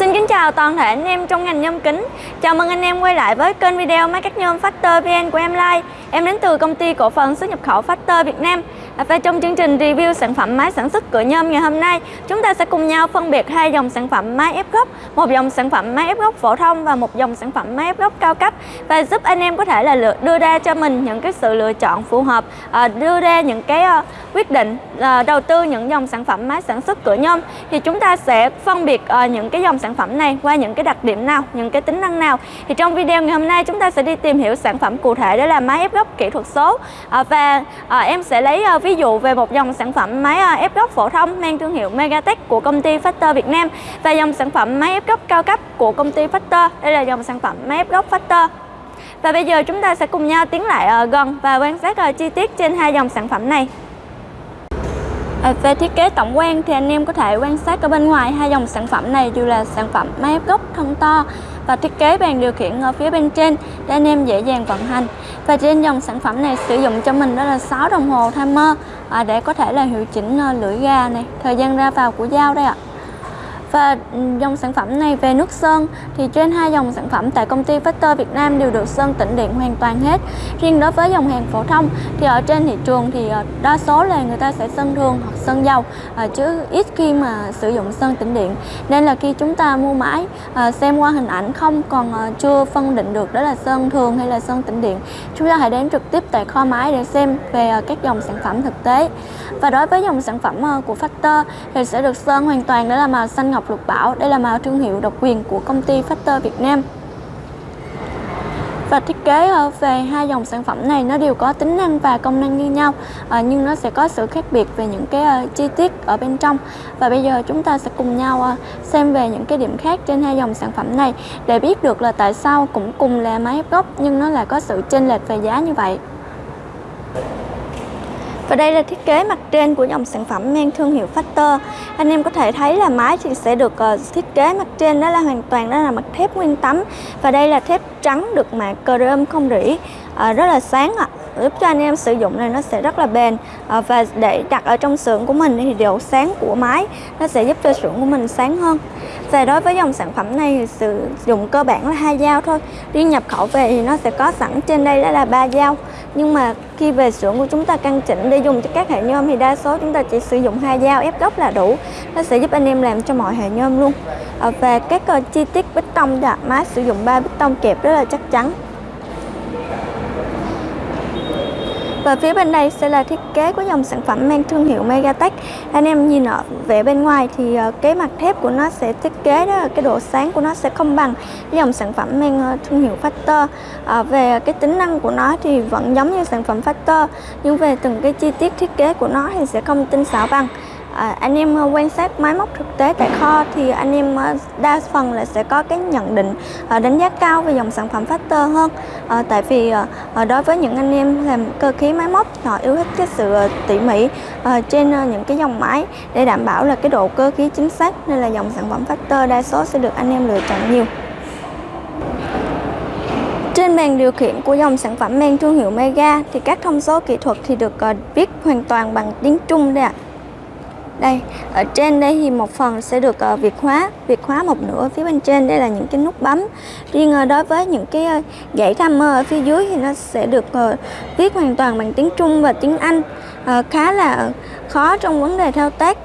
Xin kính chào toàn thể anh em trong ngành nhôm kính. Chào mừng anh em quay lại với kênh video máy cắt nhôm Factor VN của em Lai. Em đến từ công ty cổ phần xuất nhập khẩu Factor Việt Nam. À, và trong chương trình review sản phẩm máy sản xuất cửa nhôm ngày hôm nay Chúng ta sẽ cùng nhau phân biệt hai dòng sản phẩm máy ép gốc. Một dòng sản phẩm máy ép gốc phổ thông và một dòng sản phẩm máy ép gốc cao cấp. Và giúp anh em có thể là đưa ra cho mình những cái sự lựa chọn phù hợp à, Đưa ra những cái ờ, quyết định à, đầu tư những dòng sản phẩm máy sản xuất cửa nhôm. Thì chúng ta sẽ phân biệt ờ, những cái dòng sản phẩm này qua những cái đặc điểm nào, những cái tính năng nào. Thì trong video ngày hôm nay chúng ta sẽ đi tìm hiểu sản phẩm cụ thể đó là máy ép gốc kỹ thuật số. Và em sẽ lấy ờ, ví ví dụ về một dòng sản phẩm máy à, ép gốc phổ thông mang thương hiệu Megatech của công ty Factor Việt Nam và dòng sản phẩm máy ép gốc cao cấp của công ty Factor. Đây là dòng sản phẩm máy ép gốc Factor. Và bây giờ chúng ta sẽ cùng nhau tiến lại à, gần và quan sát à, chi tiết trên hai dòng sản phẩm này. À, về thiết kế tổng quan thì anh em có thể quan sát ở bên ngoài hai dòng sản phẩm này đều là sản phẩm máy ép gốc thân to và thiết kế bàn điều khiển ở phía bên trên để anh em dễ dàng vận hành. Và trên dòng sản phẩm này sử dụng cho mình đó là 6 đồng hồ timer à, để có thể là hiệu chỉnh à, lưỡi ga này. Thời gian ra vào của dao đây ạ và ừ, dòng sản phẩm này về nước sơn thì trên hai dòng sản phẩm tại công ty Factor Việt Nam đều được sơn tĩnh điện hoàn toàn hết. Riêng đối với dòng hàng phổ thông thì ở trên thị trường thì ờ, đa số là người ta sẽ sơn thường hoặc sơn dầu ờ, chứ ít khi mà sử dụng sơn tĩnh điện. Nên là khi chúng ta mua máy ờ, xem qua hình ảnh không còn chưa phân định được đó là sơn thường hay là sơn tĩnh điện, chúng ta hãy đến trực tiếp tại kho máy để xem về các dòng sản phẩm thực tế. Và đối với dòng sản phẩm của Factor thì sẽ được sơn hoàn toàn đó là màu xanh ngọc ngọc lục bảo. Đây là màu thương hiệu độc quyền của công ty Factor Việt Nam. Và thiết kế ờ, về hai dòng sản phẩm này, nó đều có tính năng và công năng như nhau ờ, nhưng nó sẽ có sự khác biệt về những cái ờ, chi tiết ở bên trong và bây giờ chúng ta sẽ cùng nhau xem về những cái điểm khác trên hai dòng sản phẩm này để biết được là tại sao cũng cùng là máy ép gốc, nhưng nó lại có sự chênh lệch về giá như vậy và đây là thiết kế mặt trên của dòng sản phẩm mang thương hiệu Factor. Anh em có thể thấy là mái thì sẽ được uh, thiết kế mặt trên đó là hoàn toàn đó là mặt thép nguyên tấm và đây là thép trắng được mạ chrome không rỉ uh, rất là sáng ạ. À giúp cho anh em sử dụng này nó sẽ rất là bền. À, và để đặt ở trong xưởng của mình thì độ sáng của máy nó sẽ giúp cho xưởng của mình sáng hơn. Và đối với dòng sản phẩm này thì sử dụng cơ bản là hai dao thôi. Riêng nhập khẩu về thì nó sẽ có sẵn trên đây đó là ba dao. Nhưng mà khi về xưởng của chúng ta căn chỉnh để dùng cho các hệ nhôm thì đa số chúng ta chỉ sử dụng hai dao ép gốc là đủ. Nó sẽ giúp anh em làm cho mọi hệ nhôm luôn. À, và các uh, chi tiết bích tông đã máy sử dụng ba bích tông kẹp rất là chắc chắn. Và phía bên đây sẽ là thiết kế của dòng sản phẩm mang thương hiệu Megatech. Anh em nhìn ở vẻ bên ngoài thì ờ, cái mặt thép của nó sẽ thiết kế đó cái độ sáng của nó sẽ không bằng dòng sản phẩm mang ờ, thương hiệu Factor. À, Về cái tính năng của nó thì vẫn giống như sản phẩm Factor Nhưng về từng cái chi tiết thiết kế của nó thì sẽ không tinh xảo bằng à, anh em ờ, quan sát máy móc thực tế tại kho thì anh em ờ, đa phần là sẽ có cái nhận định à, đánh giá cao về dòng sản phẩm Factor hơn à, tại vì à, đối với những anh em làm cơ khí máy móc họ yêu thích cái sự tỉ mỉ à, trên những cái dòng máy để đảm bảo là cái độ cơ khí chính xác nên là dòng sản phẩm Factor đa số sẽ được anh em lựa chọn nhiều trên bàn điều khiển của dòng sản phẩm mang thương hiệu Mega thì các thông số kỹ thuật thì được uh, viết hoàn toàn bằng tiếng Trung đây ạ. À đây ở trên đây thì một phần sẽ được uh, việt hóa việt hóa một nửa phía bên trên. Đây là những cái nút bấm. Riêng uh, đối với những cái uh, dãy mơ ở phía dưới thì nó sẽ được uh, viết hoàn toàn bằng tiếng Trung và tiếng Anh uh, khá là khó trong vấn đề thao tác.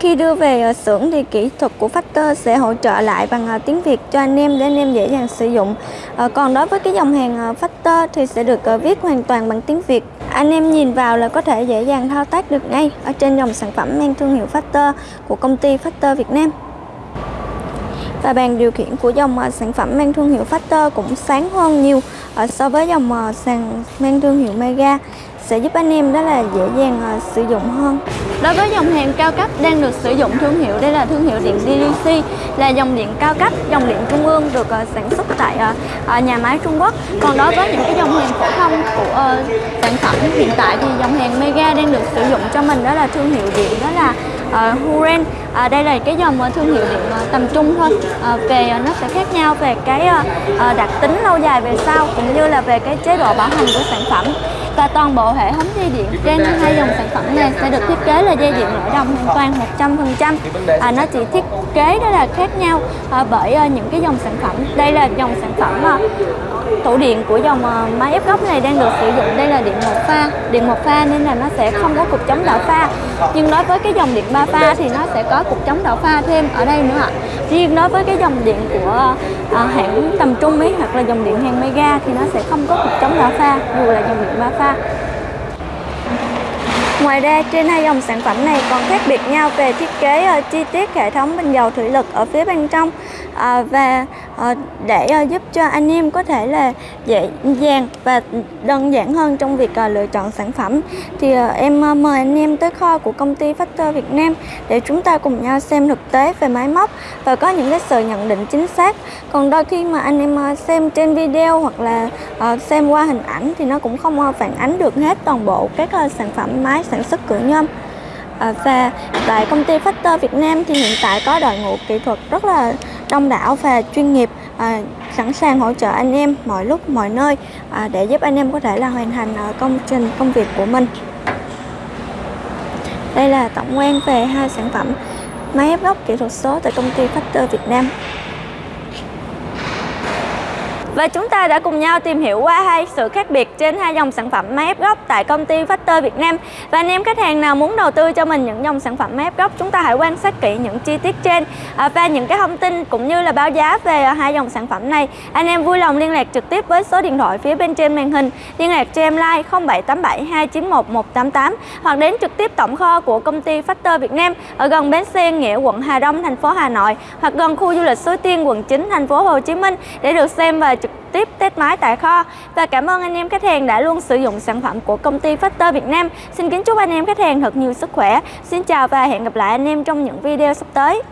Khi đưa về uh, xưởng thì kỹ thuật của Factor sẽ hỗ trợ lại bằng uh, tiếng Việt cho anh em để anh em dễ dàng sử dụng. Uh, còn đối với cái dòng hàng uh, Factor thì sẽ được uh, viết hoàn toàn bằng tiếng Việt anh em nhìn vào là có thể dễ dàng thao tác được ngay ở trên dòng sản phẩm mang thương hiệu Factor của công ty Factor Việt Nam. Và bàn điều khiển của dòng ờ, sản phẩm mang thương hiệu Factor cũng sáng hơn nhiều ờ, so với dòng ờ, sàn mang thương hiệu Mega sẽ giúp anh em đó là dễ dàng sử dụng hơn. Đối với dòng hàng cao cấp đang được sử dụng thương hiệu đây là thương hiệu điện DDC là dòng điện cao cấp, dòng điện trung ương được ờ, sản xuất tại ờ, ờ, nhà máy Trung Quốc. Còn đối với những cái dòng hàng phổ thông của sản phẩm hiện tại thì dòng hàng Mega đang được sử dụng cho mình đó là thương hiệu điện đó là uh, Huren. À, đây là cái dòng thương hiệu điện tầm trung thôi. À, về nó sẽ khác nhau về cái uh, đặc tính lâu dài về sau cũng như là về cái chế độ bảo hành của sản phẩm và toàn bộ hệ thống dây điện trên hai dòng sản phẩm này sẽ được thiết kế là dây điện nội đồng hoàn toàn 100% à, nó chỉ thiết kế đó là khác nhau à, bởi à, những cái dòng sản phẩm. Đây là dòng sản phẩm à, tủ điện của dòng ờ, máy ép góc này đang được sử dụng đây là điện một pha. Điện một pha nên là nó sẽ không có cục chống đảo pha. Nhưng đối với cái dòng điện ba pha thì nó sẽ có cục chống đảo pha thêm ở đây nữa ạ. Riêng đối với cái dòng điện của à, hãng tầm trung ấy hoặc là dòng điện hàng mega thì nó sẽ không có cục chống đảo pha dù là dòng điện ba pha. Ngoài ra, trên hai dòng sản phẩm này còn khác biệt nhau về thiết kế ờ, chi tiết hệ thống bình dầu thủy lực ở phía bên trong. Ờ, và ờ, để giúp cho anh em có thể là dễ dàng và đơn giản hơn trong việc lựa chọn sản phẩm, thì em mời anh em tới kho của công ty Factor Việt Nam để chúng ta cùng nhau xem thực tế về máy móc và có những cái sự nhận định chính xác. Còn đôi khi mà anh em xem trên video hoặc là xem qua hình ảnh thì nó cũng không phản ánh được hết toàn bộ các sản phẩm máy sản xuất cửa nhôm. À, và tại công ty Factor Việt Nam thì hiện tại có đội ngũ kỹ thuật rất là đông đảo và chuyên nghiệp à, sẵn sàng hỗ trợ anh em mọi lúc mọi nơi à, để giúp anh em có thể là hoàn thành à, công trình công việc của mình. Đây là tổng quan về hai sản phẩm máy ép góc kỹ thuật số tại công ty Factor Việt Nam và chúng ta đã cùng nhau tìm hiểu qua hai sự khác biệt trên hai dòng sản phẩm máy ép gốc tại công ty Factor Việt Nam. Và anh em khách hàng nào muốn đầu tư cho mình những dòng sản phẩm máy ép gốc, chúng ta hãy quan sát kỹ những chi tiết trên à, và những cái thông tin cũng như là báo giá về à, hai dòng sản phẩm này. Anh em vui lòng liên lạc trực tiếp với số điện thoại phía bên trên màn hình, liên lạc cho em like 0787 291 188 hoặc đến trực tiếp tổng kho của công ty Factor Việt Nam ở gần bến xe Nghĩa, quận Hà Đông, thành phố Hà Nội hoặc gần khu du lịch Suối Tiên, quận 9, thành phố Hồ Chí Minh để được xem và trực tiếp test máy tại kho và cảm ơn anh em khách hàng đã luôn sử dụng sản phẩm của công ty Factor Việt Nam. Xin kính chúc anh em khách hàng thật nhiều sức khỏe. Xin chào và hẹn gặp lại anh em trong những video sắp tới.